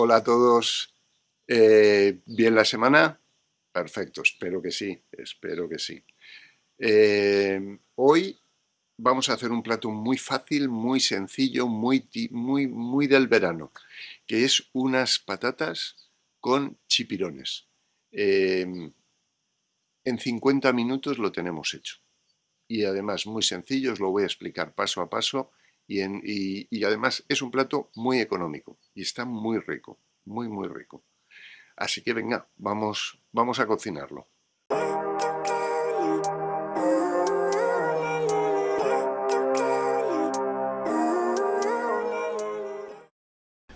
Hola a todos. Eh, ¿Bien la semana? Perfecto, espero que sí, espero que sí. Eh, hoy vamos a hacer un plato muy fácil, muy sencillo, muy, muy, muy del verano, que es unas patatas con chipirones. Eh, en 50 minutos lo tenemos hecho. Y además muy sencillo, os lo voy a explicar paso a paso y, además es un plato muy económico y está muy rico, muy muy rico. Así que venga, vamos, vamos a cocinarlo.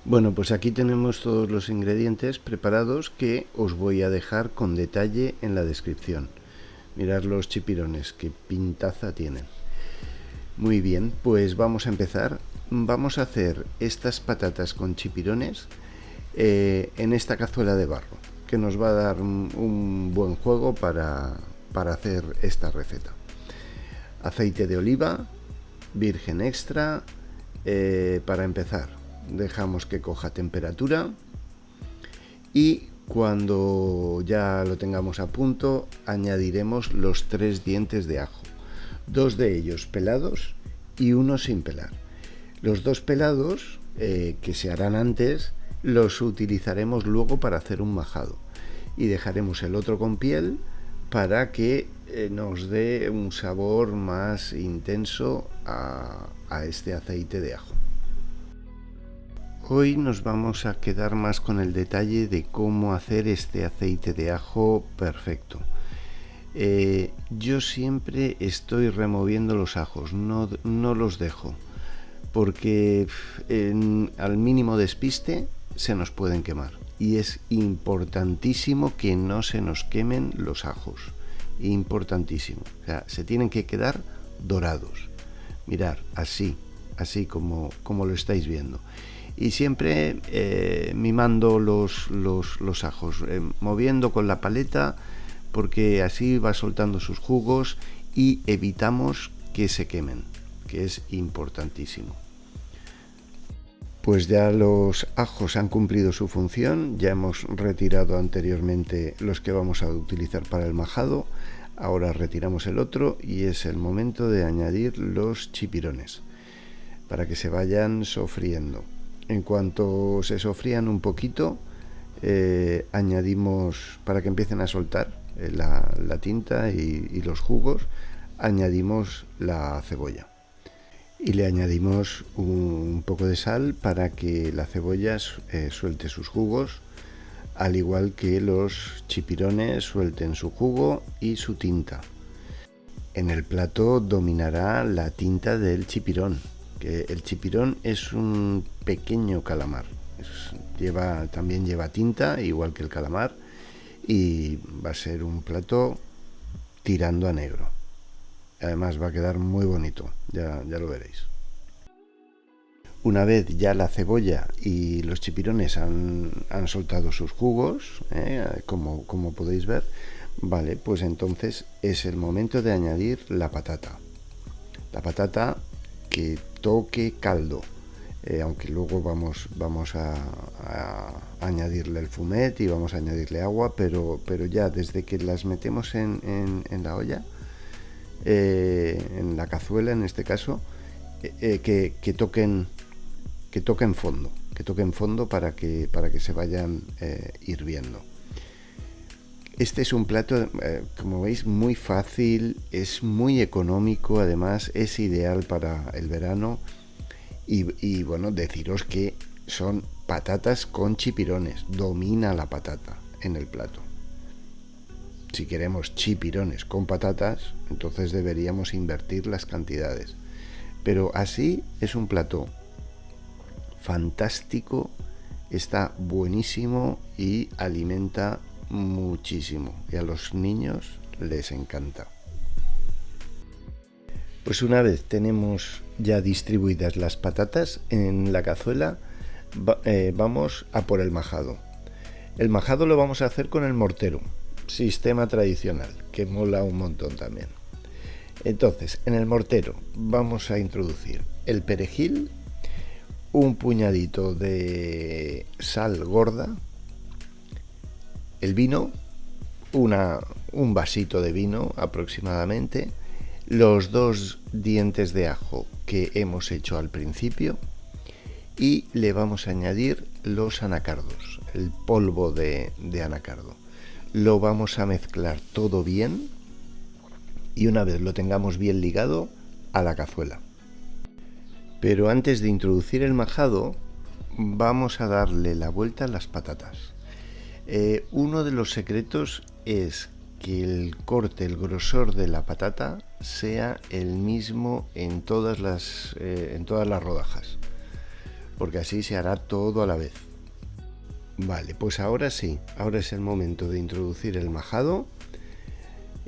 Bueno, pues aquí tenemos todos los ingredientes preparados que os voy a dejar con detalle en la descripción. Mirad los chipirones, qué pintaza tienen. Muy bien, pues vamos a empezar. Vamos a hacer estas patatas con chipirones eh, en esta cazuela de barro, que nos va a dar un, buen juego para, hacer esta receta. Aceite de oliva, virgen extra, eh, para empezar. Dejamos que coja temperatura y cuando ya lo tengamos a punto añadiremos los tres dientes de ajo dos de ellos pelados y uno sin pelar. Los dos pelados, eh, que se harán antes, los utilizaremos luego para hacer un majado y dejaremos el otro con piel para que eh, nos dé un sabor más intenso a este aceite de ajo. Hoy nos vamos a quedar más con el detalle de cómo hacer este aceite de ajo perfecto. Eh, yo siempre estoy removiendo los ajos, no, los dejo, porque al mínimo despiste se nos pueden quemar. Y es importantísimo que no se nos quemen los ajos. Importantísimo. Se tienen que quedar dorados. Mirar, así, así como, como lo estáis viendo. Y siempre eh, mimando los, los, ajos, eh, moviendo con la paleta porque así va soltando sus jugos y evitamos que se quemen, que es importantísimo. Pues ya los ajos han cumplido su función, ya hemos retirado anteriormente los que vamos a utilizar para el majado, ahora retiramos el otro y es el momento de añadir los chipirones para que se vayan sofriendo. En cuanto se sofrían un poquito, eh, añadimos para que empiecen a soltar eh, la, tinta y, los jugos, añadimos la cebolla. Y le añadimos un, poco de sal para que la cebolla eh, suelte sus jugos, al igual que los chipirones suelten su jugo y su tinta. En el plato dominará la tinta del chipirón, que el chipirón es un pequeño calamar. lleva, también lleva tinta, igual que el calamar, y va a ser un plato tirando a negro. Además va a quedar muy bonito, ya, ya lo veréis. Una vez ya la cebolla y los chipirones han, soltado sus jugos, ¿eh? como, como podéis ver, vale, pues entonces es el momento de añadir la patata. La patata que toque caldo, eh, aunque luego vamos, vamos a, añadirle el fumet y vamos a añadirle agua, pero, pero ya desde que las metemos en, la olla, eh, en la cazuela en este caso, eh, que, toquen que toquen fondo, que toquen fondo para que, para que se vayan hirviendo. Este es un plato, como veis, muy fácil, es muy económico, además es ideal para el verano y, bueno, deciros que son patatas con chipirones. Domina la patata en el plato. Si queremos chipirones con patatas, entonces deberíamos invertir las cantidades. Pero así es un plato fantástico, está buenísimo y alimenta muchísimo. Y a los niños les encanta. Pues una vez tenemos ya distribuidas las patatas en la cazuela, eh, vamos a por el majado. El majado lo vamos a hacer con el mortero, sistema tradicional, que mola un montón también. Entonces, en el mortero vamos a introducir el perejil, un puñadito de sal gorda, el vino, una, un vasito de vino aproximadamente, los dos dientes de ajo que hemos hecho al principio y le vamos a añadir los anacardos, el polvo de, anacardo. Lo vamos a mezclar todo bien y una vez lo tengamos bien ligado a la cazuela. Pero antes de introducir el majado, vamos a darle la vuelta a las patatas. Eh, uno de los secretos es que el corte, el grosor de la patata sea el mismo en todas las, eh, en todas las rodajas, porque así se hará todo a la vez. Vale, pues ahora sí, ahora es el momento de introducir el majado.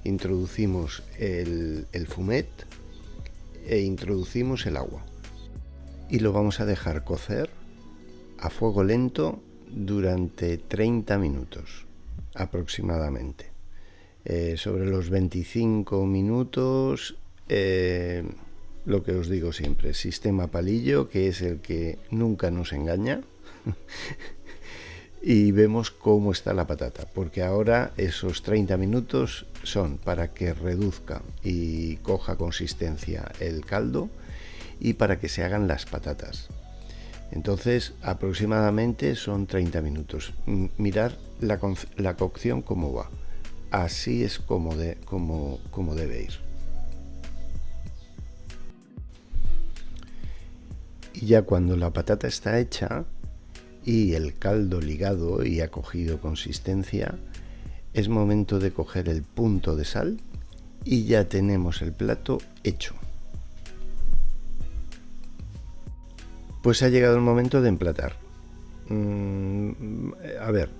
Introducimos el, el fumet e introducimos el agua. Y lo vamos a dejar cocer a fuego lento durante 30 minutos aproximadamente. Eh, sobre los 25 minutos, eh, lo que os digo siempre, sistema palillo, que es el que nunca nos engaña. y vemos cómo está la patata, porque ahora esos 30 minutos son para que reduzca y coja consistencia el caldo y para que se hagan las patatas. Entonces, aproximadamente son 30 minutos. Mirar la, la cocción cómo va así es como, de, como, como debe ir. Y ya cuando la patata está hecha y el caldo ligado y ha cogido consistencia, es momento de coger el punto de sal y ya tenemos el plato hecho. Pues ha llegado el momento de emplatar. Mm, a ver,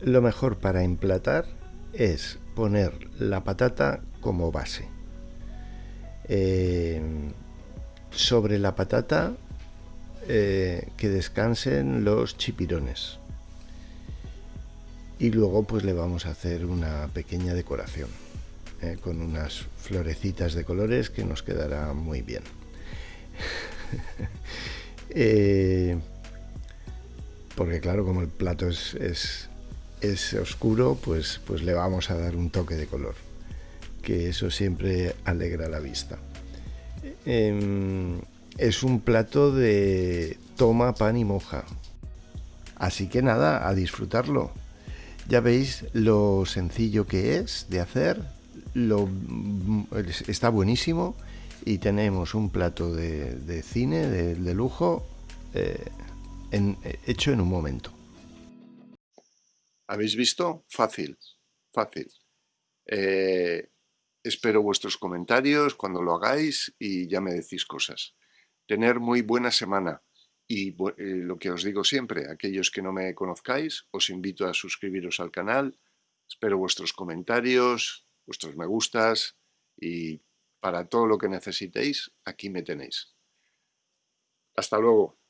lo mejor para emplatar es poner la patata como base. Eh, sobre la patata eh, que descansen los chipirones. Y luego pues le vamos a hacer una pequeña decoración eh, con unas florecitas de colores que nos quedará muy bien. porque claro, como el plato es, es oscuro, pues, pues le vamos a dar un toque de color, que eso siempre alegra la vista. Em, es un plato de toma, pan y moja. Así que nada, a disfrutarlo. Ya veis lo sencillo que es de hacer, lo, está buenísimo y tenemos un plato de, cine, de, lujo, eh, hecho en un momento. ¿Habéis visto? Fácil, fácil. Eh, espero vuestros comentarios cuando lo hagáis y ya me decís cosas. Tener muy buena semana. Y eh, lo que os digo siempre, aquellos que no me conozcáis, os invito a suscribiros al canal. Espero vuestros comentarios, vuestros me gustas y para todo lo que necesitéis, aquí me tenéis. Hasta luego.